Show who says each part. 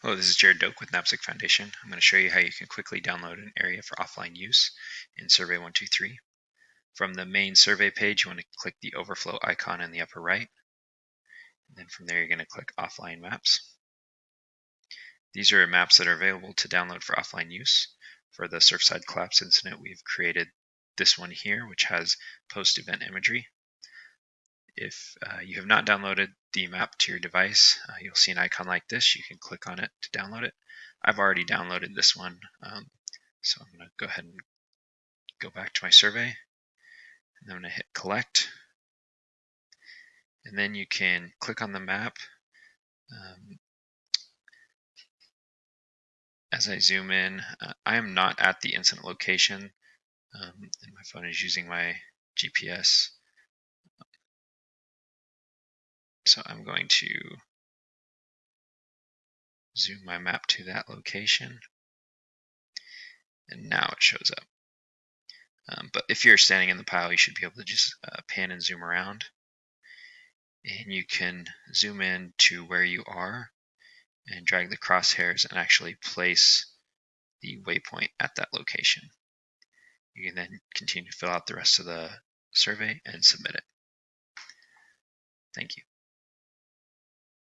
Speaker 1: Hello, this is Jared Doak with NAPSG Foundation. I'm going to show you how you can quickly download an area for offline use in Survey 123. From the main survey page, you want to click the overflow icon in the upper right. And then from there, you're going to click Offline Maps. These are maps that are available to download for offline use. For the Surfside collapse incident, we've created this one here, which has post-event imagery. If uh, you have not downloaded the map to your device, uh, you'll see an icon like this. You can click on it to download it. I've already downloaded this one, um, so I'm going to go ahead and go back to my survey. And I'm going to hit collect. And then you can click on the map. Um, as I zoom in, uh, I am not at the incident location, um, and my phone is using my GPS. So I'm going to zoom my map to that location. And now it shows up. Um, but if you're standing in the pile, you should be able to just uh, pan and zoom around. And you can zoom in to where you are and drag the crosshairs and actually place the waypoint at that location. You can then continue to fill out the rest of the survey and submit it. Thank you.